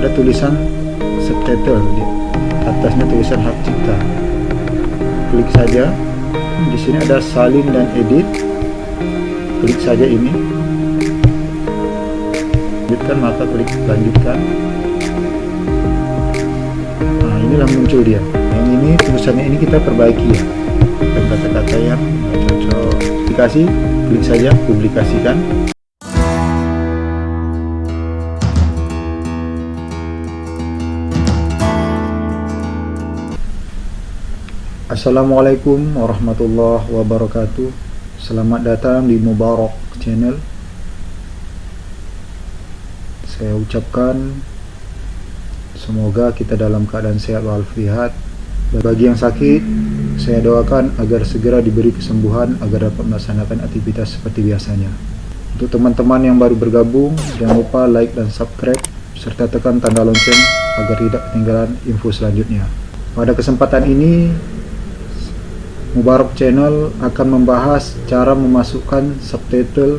ada tulisan subtitle di atasnya tulisan hak cipta. Klik saja. Di sini ada salin dan edit. Klik saja ini. Lanjutkan maka klik lanjutkan. Nah inilah muncul dia. Yang ini tulisannya ini kita perbaiki ya. Kata-kata yang cocok. Aplikasi klik saja publikasikan Assalamualaikum warahmatullahi wabarakatuh. Selamat datang di Mubarak Channel. Saya ucapkan Semoga kita dalam keadaan sehat walafiat. Bagi yang sakit Saya doakan agar segera diberi kesembuhan Agar dapat melaksanakan aktivitas seperti biasanya. Untuk teman-teman yang baru bergabung Jangan lupa like dan subscribe Serta tekan tanda lonceng Agar tidak ketinggalan info selanjutnya. Pada kesempatan ini Mubarak Channel akan membahas cara memasukkan subtitle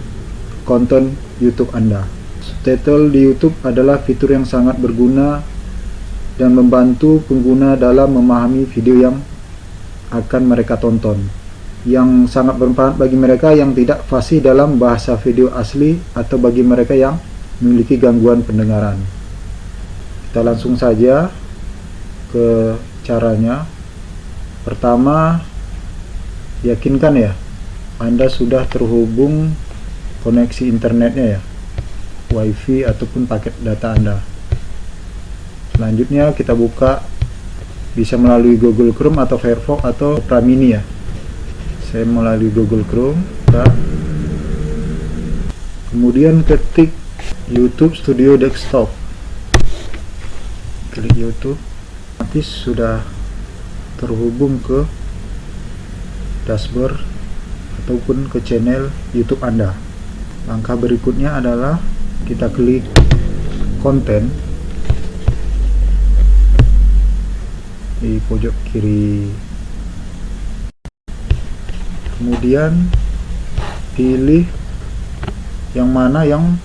konten YouTube Anda. Subtitle di YouTube adalah fitur yang sangat berguna dan membantu pengguna dalam memahami video yang akan mereka tonton. Yang sangat bermanfaat bagi mereka yang tidak fasih dalam bahasa video asli atau bagi mereka yang memiliki gangguan pendengaran. Kita langsung saja ke caranya. Pertama, yakinkan ya Anda sudah terhubung koneksi internetnya ya wifi ataupun paket data Anda. Selanjutnya kita buka bisa melalui Google Chrome atau Firefox atau Opera Mini ya. Saya melalui Google Chrome kemudian ketik YouTube Studio Desktop. Klik YouTube. Nanti sudah terhubung ke dashboard ataupun ke channel YouTube Anda. Langkah berikutnya adalah kita klik konten di pojok kiri. Kemudian pilih yang mana yang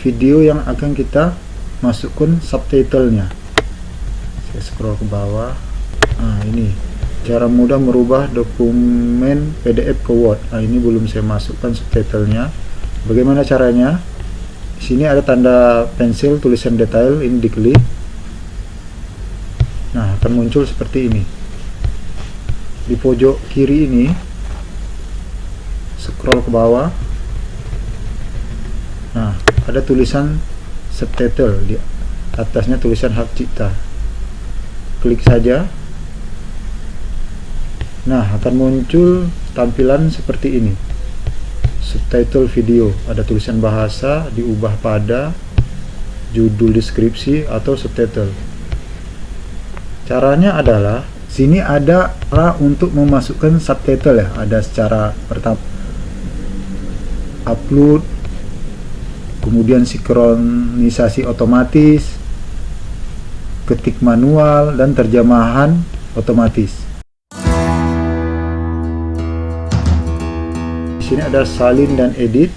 video yang akan kita masukkan subtitlenya. Saya scroll ke bawah. Nah, ini cara mudah merubah dokumen PDF ke Word. Nah, ini belum saya masukkan subtitlenya. Bagaimana caranya? Di sini ada tanda pensil tulisan detail, ini diklik. Nah, akan muncul seperti ini. Di pojok kiri ini scroll ke bawah. Nah, ada tulisan subtitle di atasnya tulisan hak cipta. Klik saja Nah, akan muncul tampilan seperti ini. Subtitle video, ada tulisan bahasa diubah pada judul deskripsi atau subtitle. Caranya adalah sini ada cara untuk memasukkan subtitle ya. Ada secara pertama upload, kemudian sinkronisasi otomatis, ketik manual dan terjemahan otomatis. Sini ada salin dan edit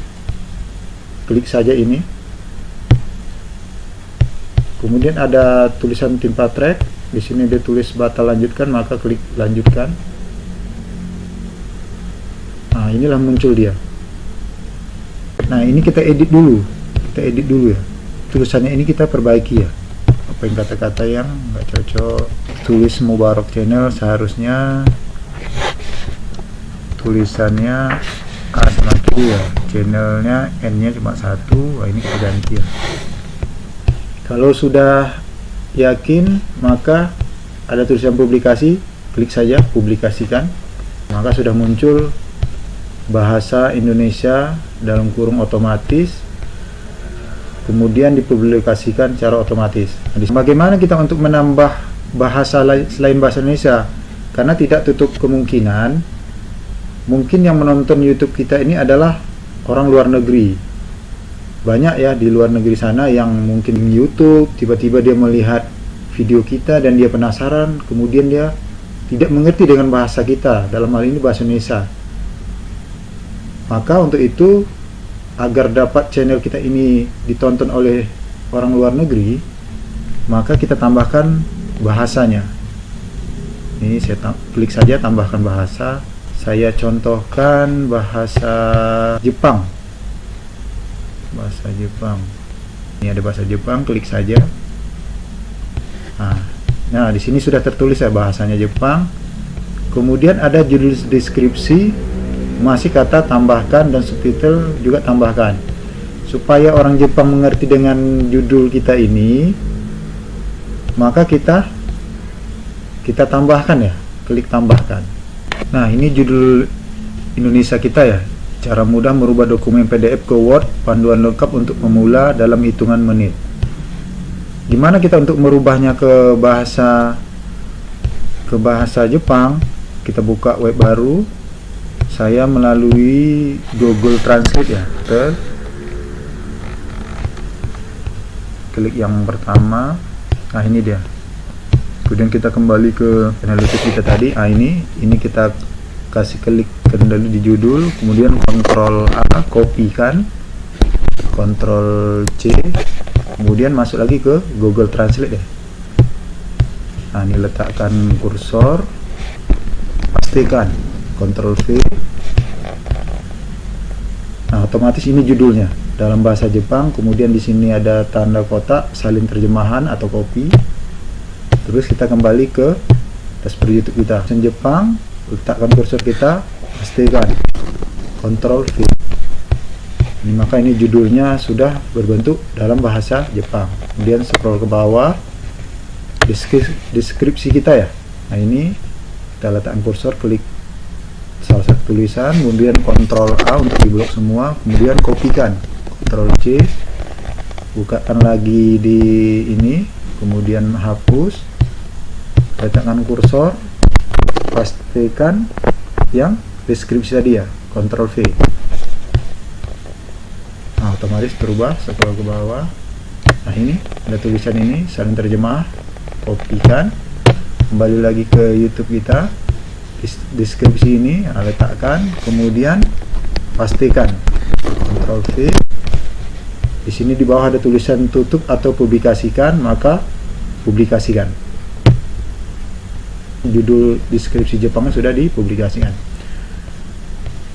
klik saja ini. Kemudian ada tulisan timpa track. Di sini dia tulis batal lanjutkan maka klik lanjutkan. Nah inilah muncul dia. Nah ini kita edit dulu. Kita edit dulu ya. Tulisannya ini kita perbaiki ya. Apa yang kata-kata yang nggak cocok. Tulis Mubarak channel seharusnya. Tulisannya Satu ya channelnya N nya cuma satu. Wah, ini kita ganti ya. Kalau sudah yakin maka ada tulisan publikasi. Klik saja publikasikan. Maka sudah muncul bahasa Indonesia dalam kurung otomatis. Kemudian dipublikasikan secara otomatis. Bagaimana kita untuk menambah bahasa selain bahasa Indonesia? Karena tidak tutup kemungkinan mungkin yang menonton YouTube kita ini adalah orang luar negeri. Banyak ya di luar negeri sana yang mungkin di YouTube tiba-tiba dia melihat video kita dan dia penasaran kemudian dia tidak mengerti dengan bahasa kita. Dalam hal ini bahasa Indonesia. Maka untuk itu agar dapat channel kita ini ditonton oleh orang luar negeri maka kita tambahkan bahasanya. Ini saya klik saja tambahkan bahasa saya contohkan bahasa Jepang. Bahasa Jepang. Ini ada bahasa Jepang klik saja. Nah, nah di sini sudah tertulis ya bahasanya Jepang. Kemudian ada judul deskripsi masih kata tambahkan dan subtitle juga tambahkan. Supaya orang Jepang mengerti dengan judul kita ini maka kita kita tambahkan ya klik tambahkan nah ini judul Indonesia kita ya. Cara mudah merubah dokumen PDF ke Word panduan lengkap untuk pemula dalam hitungan menit. Gimana kita untuk merubahnya ke bahasa ke bahasa Jepang? Kita buka web baru. Saya melalui Google Translate ya. Ter klik yang pertama. Nah ini dia kemudian kita kembali ke analytics kita tadi. Ah ini ini kita kasih klik kendali di judul kemudian kontrol A copy kan? Kontrol C kemudian masuk lagi ke Google Translate deh. Nah ini letakkan kursor. Pastikan kontrol V. Nah otomatis ini judulnya. Dalam bahasa Jepang kemudian di sini ada tanda kotak salin terjemahan atau copy terus kita kembali ke dashboard YouTube kita. Sen Jepang letakkan kursor kita pastikan Ctrl V. Ini maka ini judulnya sudah berbentuk dalam bahasa Jepang. Kemudian scroll ke bawah deskripsi, deskripsi kita ya. Nah ini kita letakkan kursor klik salah satu tulisan kemudian Ctrl A untuk diblok semua kemudian kopikan. Ctrl C bukakan lagi di ini kemudian hapus letakkan kursor pastikan yang deskripsi tadi ya Ctrl V. Nah otomatis berubah scroll ke bawah. Nah ini ada tulisan ini saling terjemah kopikan. Kembali lagi ke YouTube kita. Deskripsi ini nah, letakkan kemudian pastikan. Ctrl V. Di sini di bawah ada tulisan tutup atau publikasikan maka publikasikan judul deskripsi Jepangnya sudah dipublikasikan.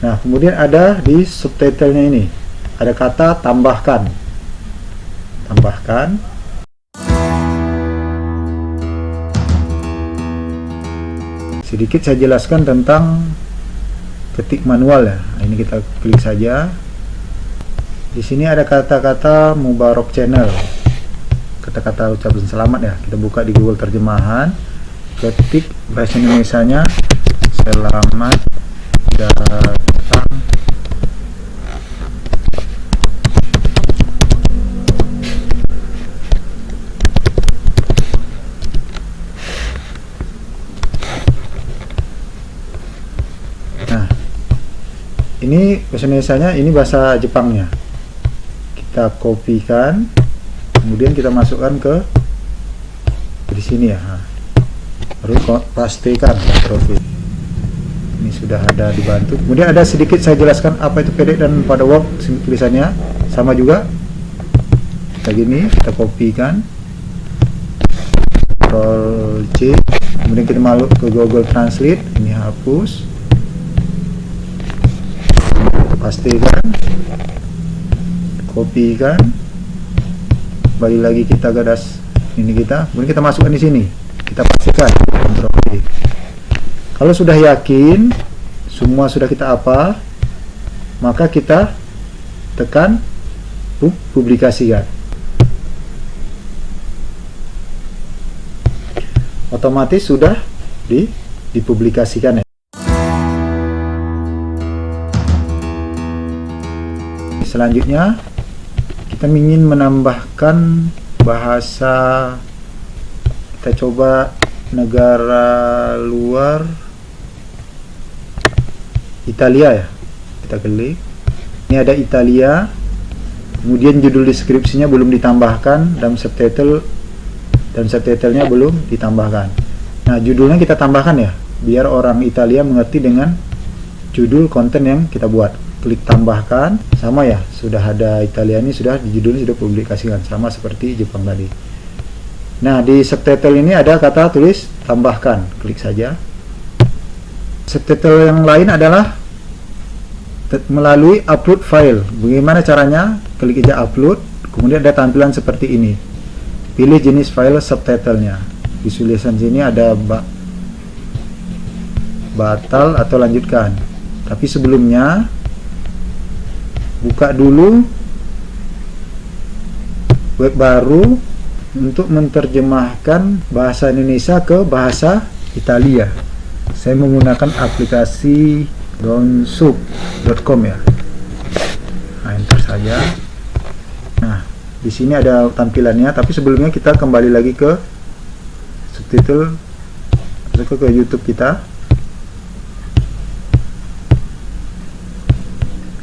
Nah kemudian ada di subtitlenya ini. Ada kata tambahkan. Tambahkan. Sedikit saya jelaskan tentang ketik manual ya. Nah, ini kita klik saja. Di sini ada kata-kata Mubarok Channel. Kata-kata ucapan selamat ya. Kita buka di Google terjemahan ketik bahasa Indonesia nya selamat datang. Nah ini bahasa Indonesia nya ini bahasa Jepangnya. Kita kopikan kemudian kita masukkan ke di sini ya pastikan Ctrl ini sudah ada dibantu. Kemudian ada sedikit saya jelaskan apa itu PD dan pada work tulisannya. Sama juga kita gini kita kopikan. Ctrl C kemudian kita masuk ke Google Translate ini hapus. Pastikan kopikan. Balik lagi kita gadas ini kita. Kemudian kita masukkan di sini kalau sudah yakin semua sudah kita apa maka kita tekan publikasikan. Otomatis sudah di dipublikasikan ya. Selanjutnya kita ingin menambahkan bahasa. Kita coba negara luar? Italia ya? Kita klik. Ini ada Italia. Kemudian judul deskripsinya belum ditambahkan dan subtitle dan subtitlenya belum ditambahkan. Nah judulnya kita tambahkan ya biar orang Italia mengerti dengan judul konten yang kita buat. Klik tambahkan. Sama ya sudah ada Italia ini sudah di judulnya sudah publikasikan. Sama seperti Jepang tadi Nah, di subtitle ini ada kata tulis tambahkan. Klik saja. Subtitle yang lain adalah melalui upload file. Bagaimana caranya? Klik aja upload, kemudian ada tampilan seperti ini. Pilih jenis file subtitlenya. Visualisasi sini ada batal atau lanjutkan. Tapi sebelumnya buka dulu web baru untuk menerjemahkan bahasa Indonesia ke bahasa Italia. Saya menggunakan aplikasi donsub.com ya. Nah, enter saja. Nah, di sini ada tampilannya, tapi sebelumnya kita kembali lagi ke subtitle ke, ke YouTube kita.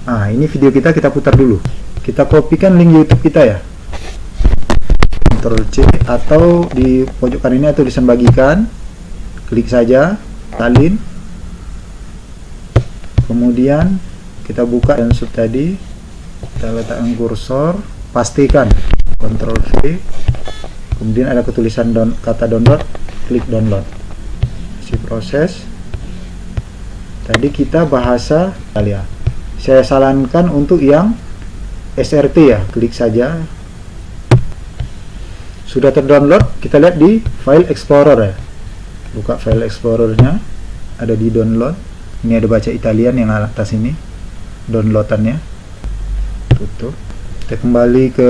Nah, ini video kita kita putar dulu. Kita kopikan link YouTube kita ya. Ctrl C atau di pojok kanan ini atau tulisan bagikan klik saja salin kemudian kita buka sub tadi. Kita letakkan kursor. Pastikan Ctrl V. Kemudian ada ketulisan down, kata download. Klik download. Si proses. Tadi kita bahasa Italia. Saya sarankan untuk yang SRT ya. Klik saja sudah terdownload kita lihat di file explorer ya. Buka file explorernya ada di download. Ini ada baca Italian yang atas ini downloadannya. Tutup. Kita kembali ke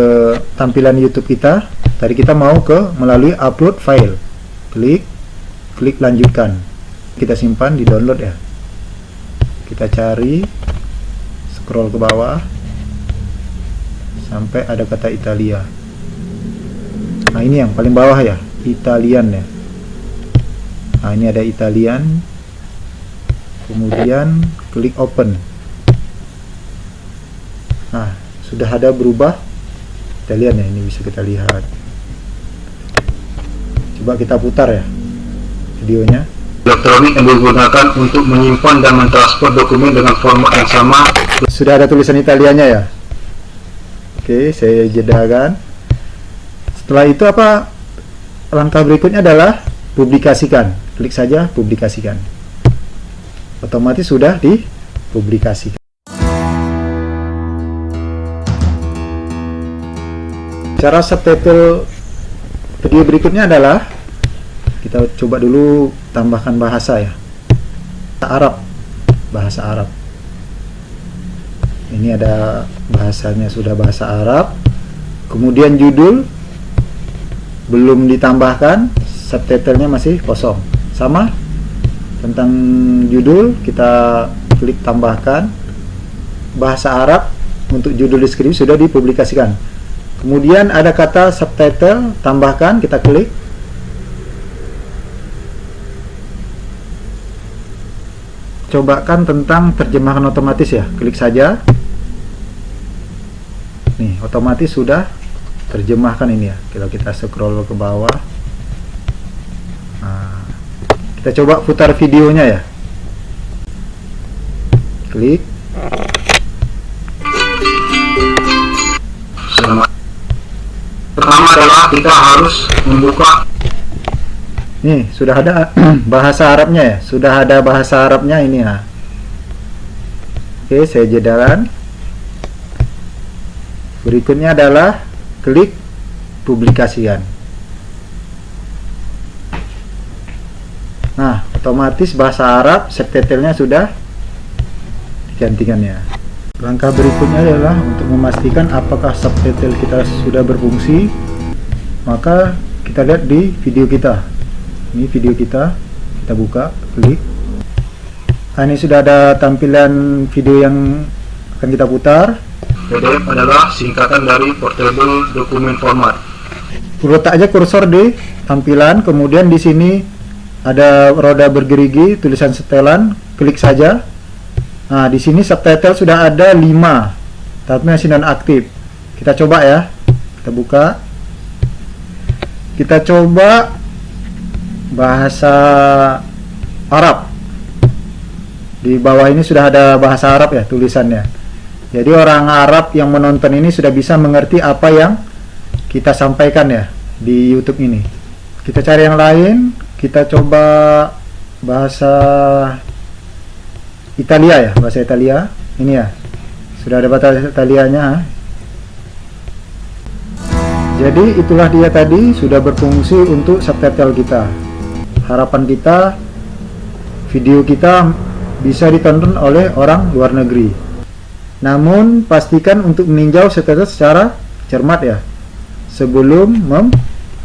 tampilan YouTube kita. Tadi kita mau ke melalui upload file. Klik klik lanjutkan. Kita simpan di download ya. Kita cari scroll ke bawah. Sampai ada kata Italia nah ini yang paling bawah ya Italian ya. Nah ini ada Italian. Kemudian klik open. Nah sudah ada berubah. Italian ya ini bisa kita lihat. Coba kita putar ya videonya. Elektronik yang digunakan untuk menyimpan dan mentransfer dokumen dengan format yang sama. Sudah ada tulisan Italianya ya? Oke saya jedakan setelah itu apa? Langkah berikutnya adalah publikasikan. Klik saja publikasikan. Otomatis sudah dipublikasikan. Cara subtitle video berikutnya adalah kita coba dulu tambahkan bahasa ya. Arab. Bahasa Arab. Ini ada bahasanya sudah bahasa Arab. Kemudian judul belum ditambahkan subtitlenya masih kosong. Sama tentang judul kita klik tambahkan. Bahasa Arab untuk judul deskripsi sudah dipublikasikan. Kemudian ada kata subtitle tambahkan kita klik. Cobakan tentang terjemahan otomatis ya. Klik saja. Nih otomatis sudah terjemahkan ini ya. Kalau kita scroll ke bawah nah, kita coba putar videonya ya. Klik. Pertama adalah kita harus membuka. Nih sudah ada bahasa Arabnya ya. Sudah ada bahasa Arabnya ini ya. Oke saya jedakan berikutnya adalah klik publikasikan nah otomatis bahasa Arab subtitlenya sudah digantikan ya langkah berikutnya adalah untuk memastikan apakah subtitle kita sudah berfungsi. Maka kita lihat di video kita. Ini video kita. Kita buka klik. Nah, ini sudah ada tampilan video yang akan kita putar PDF adalah singkatan dari Portable Document Format. Letak aja kursor di tampilan, kemudian di sini ada roda bergerigi, tulisan setelan, klik saja. Nah, di sini subtitle sudah ada 5, tapi masih non aktif. Kita coba ya. Kita buka. Kita coba bahasa Arab. Di bawah ini sudah ada bahasa Arab ya tulisannya. Jadi orang Arab yang menonton ini sudah bisa mengerti apa yang kita sampaikan ya di YouTube ini. kita cari yang lain kita coba bahasa Italia ya bahasa Italia. Ini ya sudah ada bahasa Italianya. Jadi itulah dia tadi sudah berfungsi untuk subtitle kita. Harapan kita video kita bisa ditonton oleh orang luar negeri namun pastikan untuk meninjau subtitle secara cermat ya. Sebelum mem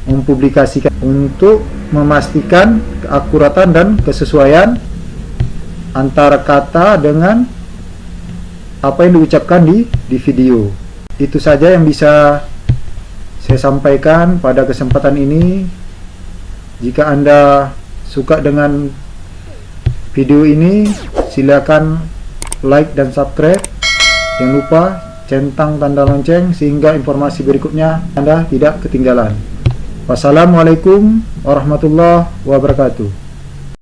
mempublikasikan. Untuk memastikan keakuratan dan kesesuaian antara kata dengan apa yang diucapkan di di video. Itu saja yang bisa saya sampaikan pada kesempatan ini. Jika anda suka dengan video ini silakan like dan subscribe jangan lupa centang tanda lonceng sehingga informasi berikutnya anda tidak ketinggalan. Wassalamualaikum warahmatullahi wabarakatuh